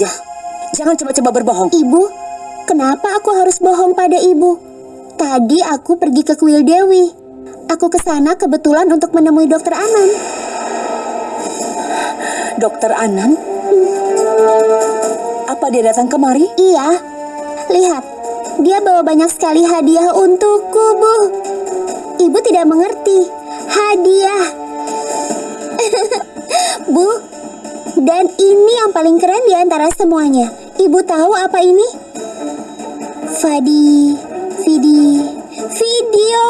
saja. Jangan coba-coba berbohong. Ibu, kenapa aku harus bohong pada ibu? Tadi aku pergi ke kuil Dewi. Aku ke sana kebetulan untuk menemui dokter Anan. Dokter Anan? Apa dia datang kemari? Iya, lihat. Dia bawa banyak sekali hadiah untukku, Bu. Ibu tidak mengerti. Paling keren di antara semuanya. Ibu tahu apa ini? Fadi, Vidi, video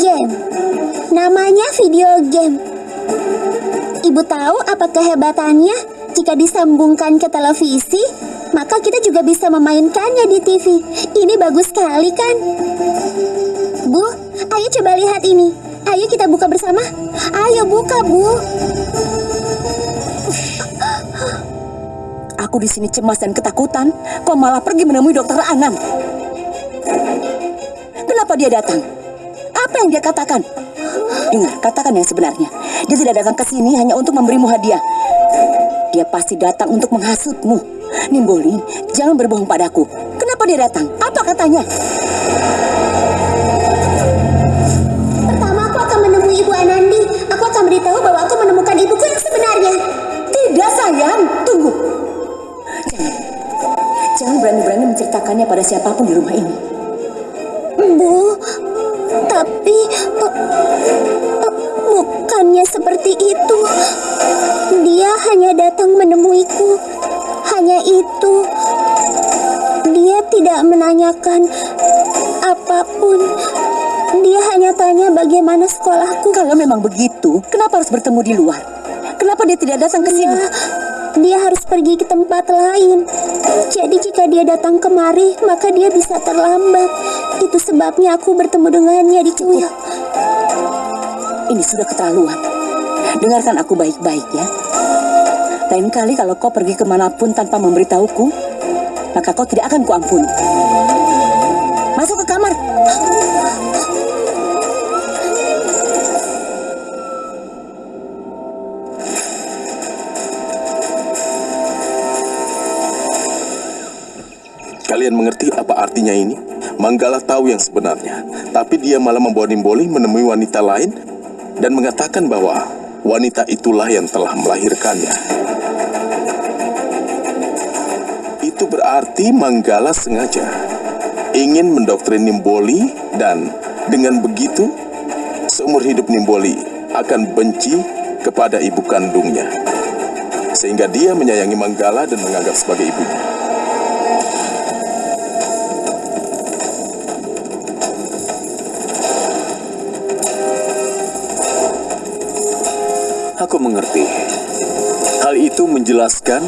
game. Namanya video game. Ibu tahu apa kehebatannya? Jika disambungkan ke televisi, maka kita juga bisa memainkannya di TV. Ini bagus sekali kan? Bu, ayo coba lihat ini. Ayo kita buka bersama. Ayo buka, Bu. Aku di sini cemas dan ketakutan. Kau malah pergi menemui dokter Anan. Kenapa dia datang? Apa yang dia katakan? Dengar, katakan yang sebenarnya. Dia tidak datang ke sini hanya untuk memberimu hadiah. Dia pasti datang untuk menghasutmu. Nimboli, jangan berbohong padaku. Kenapa dia datang? Apa katanya? Pertama aku akan menemui Ibu Anandi. Aku akan beritahu bahwa aku menemukan ibuku yang sebenarnya. Tidak sayang, jangan berani-berani menceritakannya pada siapa pun di rumah ini. Bu, tapi bukannya seperti itu. Dia hanya datang menemuiku. Hanya itu. Dia tidak menanyakan apa pun. Dia hanya tanya bagaimana sekolahku. Kalau memang begitu, kenapa harus bertemu di luar? Kenapa dia tidak datang ke sini? Dia, dia harus pergi ke tempat lain. Jadi jika dia datang kemari, maka dia bisa terlambat. Itu sebabnya aku bertemu dengannya di kuil. Ini sudah keterlaluan. Dengarkan aku baik-baik ya. Lain kali kalau kau pergi ke mana pun tanpa memberitahuku, maka kau tidak akan kuampuni. Masuk ke kamar. Kalian mengerti apa artinya ini? Manggala tahu yang sebenarnya, tapi dia malah membawa Nimboli menemui wanita lain dan mengatakan bahwa wanita itulah yang telah melahirkannya. Itu berarti Manggala sengaja ingin mendoktrin Nimboli dan dengan begitu seumur hidup Nimboli akan benci kepada ibu kandungnya. Sehingga dia menyayangi Manggala dan menganggap sebagai ibunya. Aku mengerti. Hal itu menjelaskan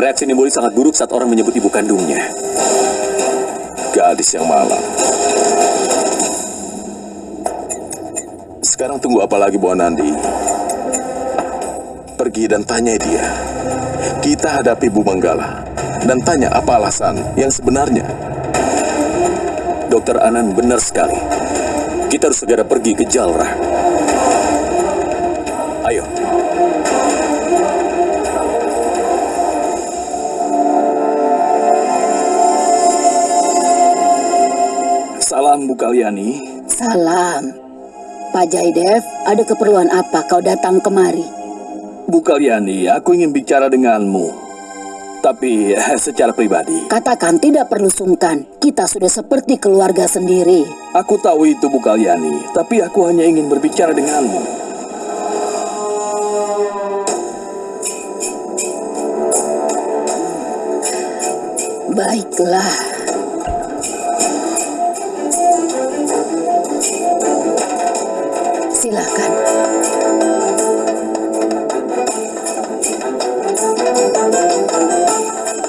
reaksi Nimboli sangat buruk saat orang menyebut ibu kandungnya. Gadis yang malang. Sekarang tunggu apa lagi Bu Anandi? Pergi dan tanya dia. Kita hadapi Bu Manggala dan tanya apa alasan yang sebenarnya. Dokter Anan benar sekali. Kita harus segera pergi ke Jalrah. Salam Bu Kalyani. Salam. Pak Jaidev, ada keperluan apa kau datang kemari? Bu Kalyani, aku ingin bicara denganmu. Tapi secara pribadi. Katakan tidak perlu sungkan. Kita sudah seperti keluarga sendiri. Aku tahu itu Bu Kalyani, tapi aku hanya ingin berbicara denganmu. Baiklah.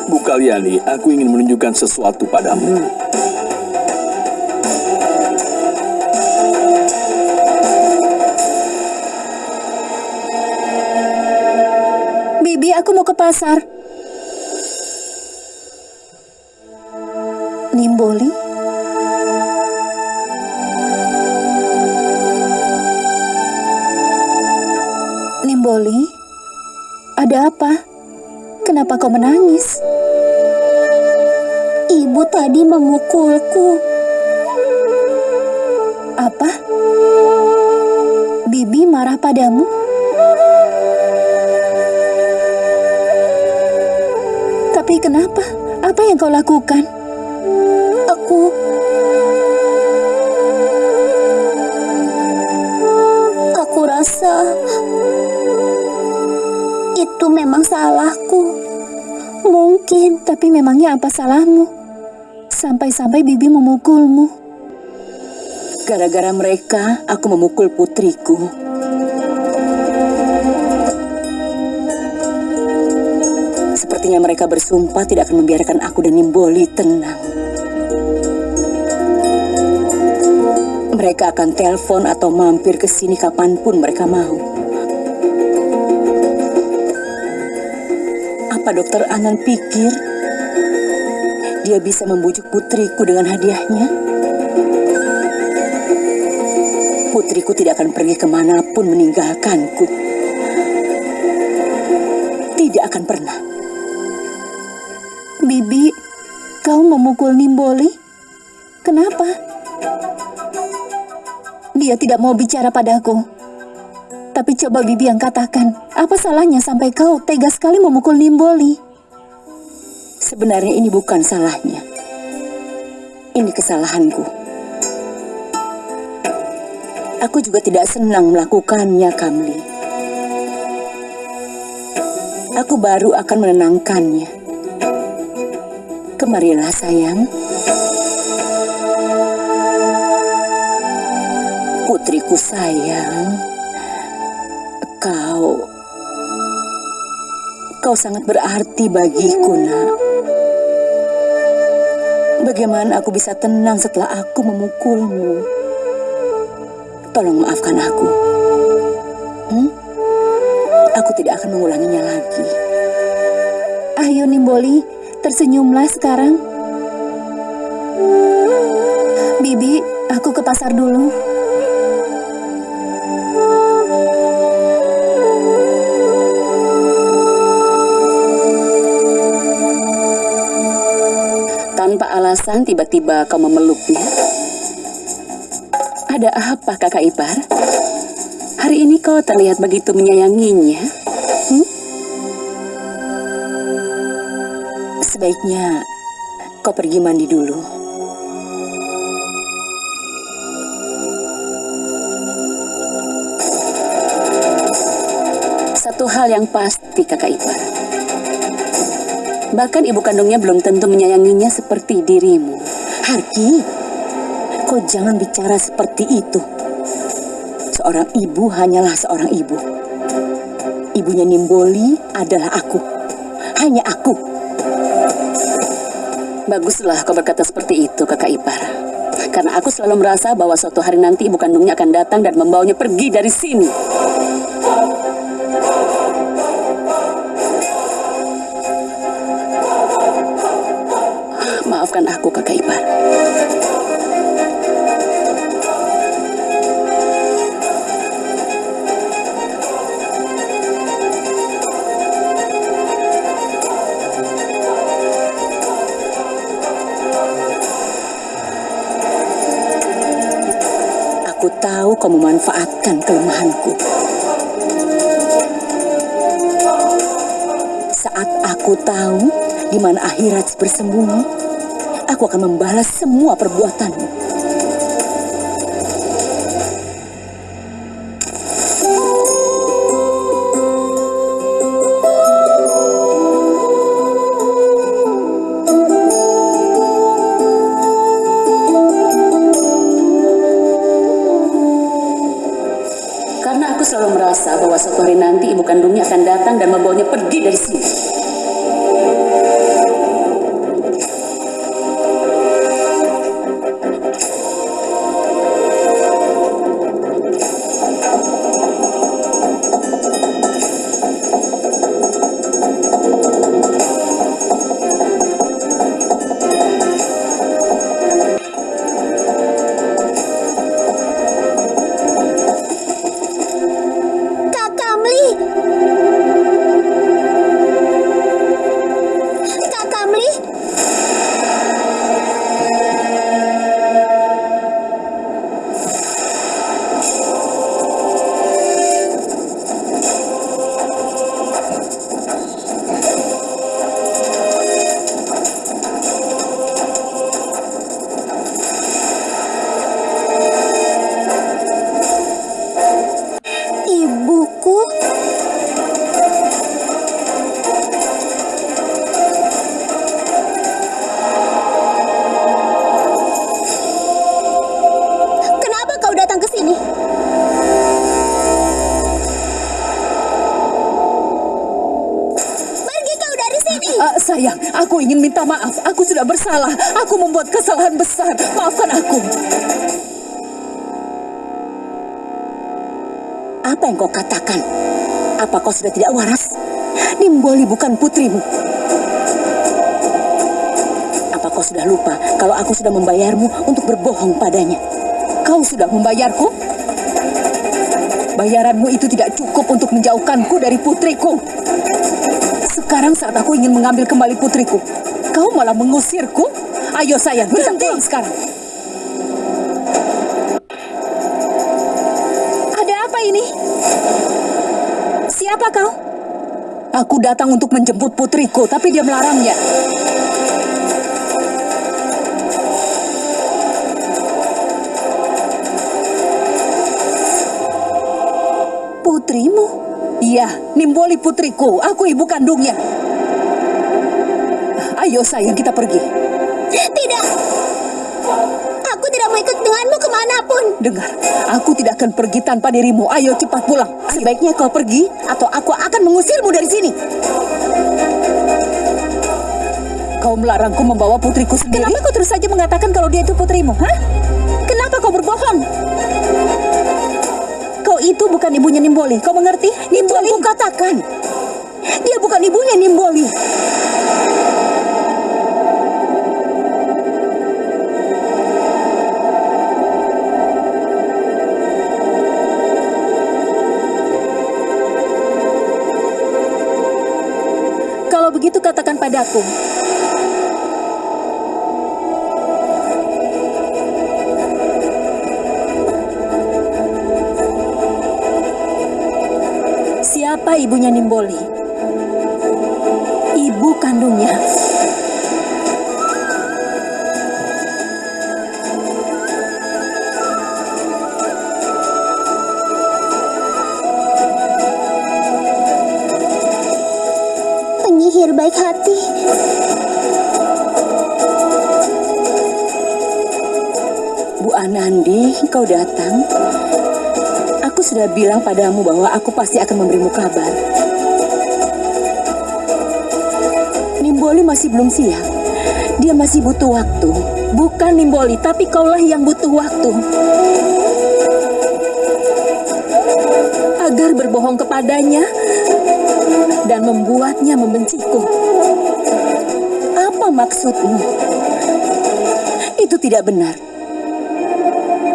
Bu Kalyani, aku ingin menunjukkan sesuatu padamu. Bibi, aku mau ke pasar. Nimboli? Nimboli? Ada apa? Kenapa kau menangis? Ibu tadi memukulku. Apa? Bibi marah padamu? Tapi kenapa? Apa yang kau lakukan? Aku Aku rasa itu memang salahku. Mungkin Tapi memangnya apa salahmu? Sampai-sampai bibi memukulmu. Gara-gara mereka, aku memukul putriku. Sepertinya mereka bersumpah tidak akan membiarkan aku dan Nimboli tenang. Mereka akan telepon atau mampir ke sini kapan pun mereka mau. Apa dokter Anan pikir dia bisa membujuk putriku dengan hadiahnya? Putriku tidak akan pergi ke mana pun meninggalkanku. Tidak akan pernah. Bibi, kau memukul Nimboli? Kenapa? Dia tidak mau bicara padaku. Tapi coba Bibi yang katakan, apa salahnya sampai kau tega sekali memukul Nimboli? Sebenarnya ini bukan salahnya. Ini kesalahanku. Aku juga tidak senang melakukannya, Kamli. Aku baru akan menenangkannya. Kemarilah, sayang. Putriku sayang, kau kau sangat berarti bagiku, Nak. Bagaimana aku bisa tenang setelah aku memukulmu? Tolong maafkan aku. Hmm? Aku tidak akan mengulanginya lagi. Ayo Nimboli, tersenyumlah sekarang. Bibi, aku ke pasar dulu. Alasan tiba-tiba kau memeluknya. Ada apa kakak ipar? Hari ini kau terlihat begitu menyayanginya. Hmm? Sebaiknya kau pergi mandi dulu. Satu hal yang pasti kakak ipar. Bahkan ibu kandungnya belum tentu menyayanginya seperti dirimu. Harki, kau jangan bicara seperti itu. Seorang ibu hanyalah seorang ibu. Ibunya Nimboli adalah aku. Hanya aku. Baguslah kau berkata seperti itu, kakak ipar. Karena aku selalu merasa bahwa suatu hari nanti ibu kandungnya akan datang dan membawanya pergi dari sini. Aku, kakak ipar. Aku tahu kau memanfaatkan kelemahanku. Saat aku tahu di mana akhirat bersembunyi, aku akan membalas semua perbuatanmu. Karena aku selalu merasa bahwa suatu hari nanti ibu kandungnya akan datang dan membawanya pergi aku ingin minta maaf. Aku sudah bersalah. Aku membuat kesalahan besar. Maafkan aku. Apa yang kau katakan? Apa kau sudah tidak waras? Nimboli bukan putrimu. Apa kau sudah lupa kalau aku sudah membayarmu untuk berbohong padanya? Kau sudah membayarku? Bayaranmu itu tidak cukup untuk menjauhkanku dari putriku. Sekarang saat aku ingin mengambil kembali putriku, kau malah mengusirku? Ayo sayang, kita pulang sekarang. Ada apa ini? Siapa kau? Aku datang untuk menjemput putriku, tapi dia melarangnya. Nimboli putriku. Aku ibu kandungnya. Ayo sayang, kita pergi. Tidak! Aku tidak mau ikut denganmu ke mana pun. Dengar, aku tidak akan pergi tanpa dirimu. Ayo cepat pulang. Sebaiknya kau pergi atau aku akan mengusirmu dari sini. Kau melarangku membawa putriku sendiri. Kenapa kau terus saja mengatakan kalau dia itu putrimu? Hah? Kenapa kau berbohong? Itu bukan ibunya Nimboli. Kau mengerti? Nimboli. Aku katakan, dia bukan ibunya Nimboli. Kalau begitu katakan padaku. Ibunya Nimboli? Ibu kandungnya. Sudah bilang padamu bahwa aku pasti akan memberimu kabar. Nimboli masih belum siap. Dia masih butuh waktu. Bukan Nimboli, tapi kaulah yang butuh waktu. Agar berbohong kepadanya dan membuatnya membenciku. Apa maksudmu? Itu tidak benar.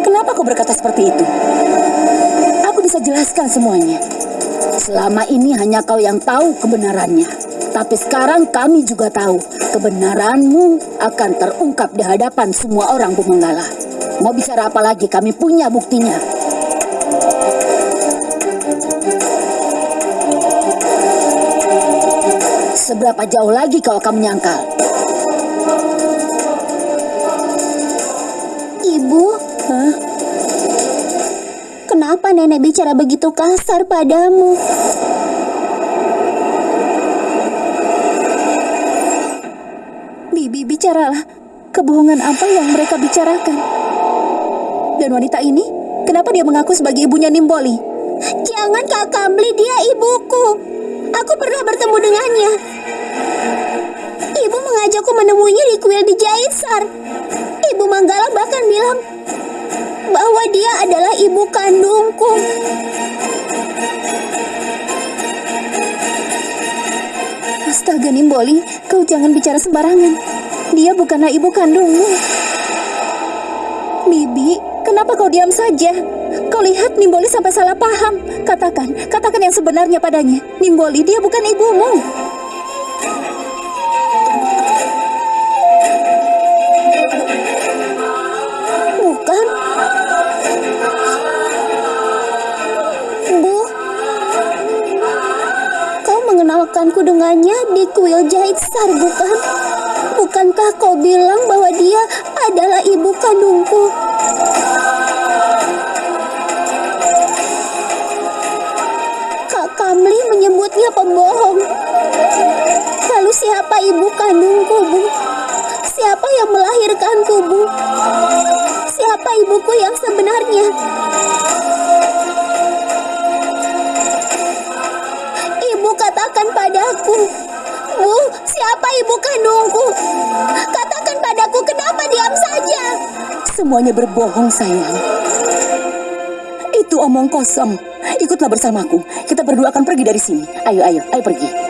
Kenapa kau berkata seperti itu? Bisa jelaskan semuanya. Selama ini hanya kau yang tahu kebenarannya. Tapi sekarang kami juga tahu kebenaranmu akan terungkap di hadapan semua orang Bumenggala. Mau bicara apa lagi? Kami punya buktinya. Seberapa jauh lagi kau akan menyangkal? Kenapa nenek bicara begitu kasar padamu? Bibi, bicaralah. Kebohongan apa yang mereka bicarakan? Dan wanita ini, kenapa dia mengaku sebagai ibunya Nimboli? Jangan Kak Kamli, dia ibuku. Aku pernah bertemu dengannya. Ibu mengajakku menemuinya di kuil di Jaitsar. Ibu Manggala bahkan bilang bahwa dia adalah ibu kandungku. Astaga Nimboli, kau jangan bicara sembarangan. Dia bukanlah ibu kandungmu. Bibi, kenapa kau diam saja? Kau lihat Nimboli sampai salah paham. Katakan, katakan yang sebenarnya padanya. Nimboli, dia bukan ibumu. Dari kuil jahit sar, bukan? Bukankah kau bilang bahwa dia adalah ibu kandungku? Kak Kamli menyebutnya pembohong. Lalu siapa ibu kandungku, Bu? Siapa yang melahirkanku, Bu? Siapa ibuku yang sebenarnya? Siapa ibu kandungku? Katakan padaku kenapa diam saja? Semuanya berbohong, sayang. Itu omong kosong. Ikutlah bersamaku. Kita berdua akan pergi dari sini. Ayo, ayo, ayo pergi.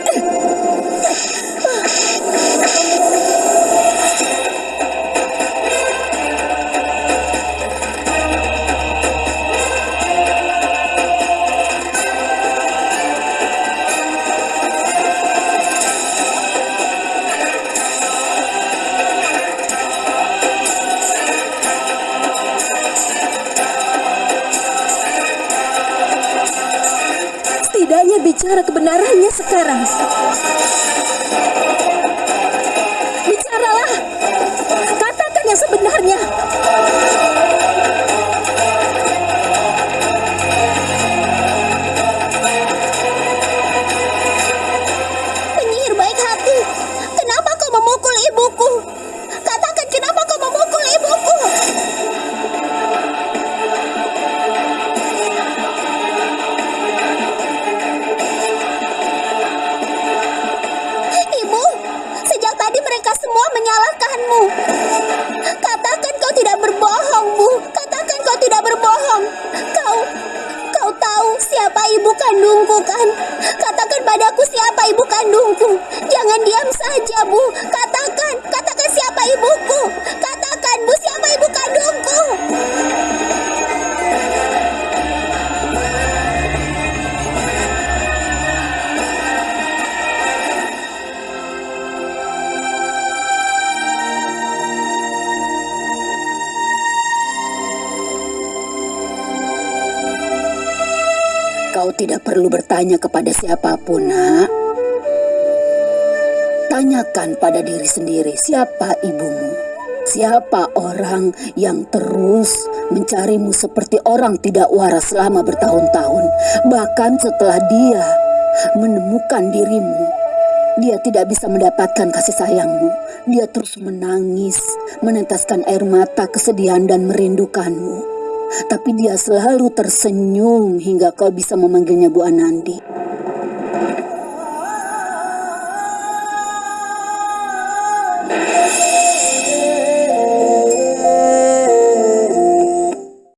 Jangan diam saja, Bu. Katakan, katakan siapa ibuku. Katakan, Bu, siapa ibu kandungku. Kau tidak perlu bertanya kepada siapa pun, nak. Tanyakan pada diri sendiri siapa ibumu. Siapa orang yang terus mencarimu seperti orang tidak waras selama bertahun-tahun. Bahkan setelah dia menemukan dirimu, dia tidak bisa mendapatkan kasih sayangmu. Dia terus menangis, meneteskan air mata kesedihan dan merindukanmu. Tapi dia selalu tersenyum hingga kau bisa memanggilnya Bu Anandi.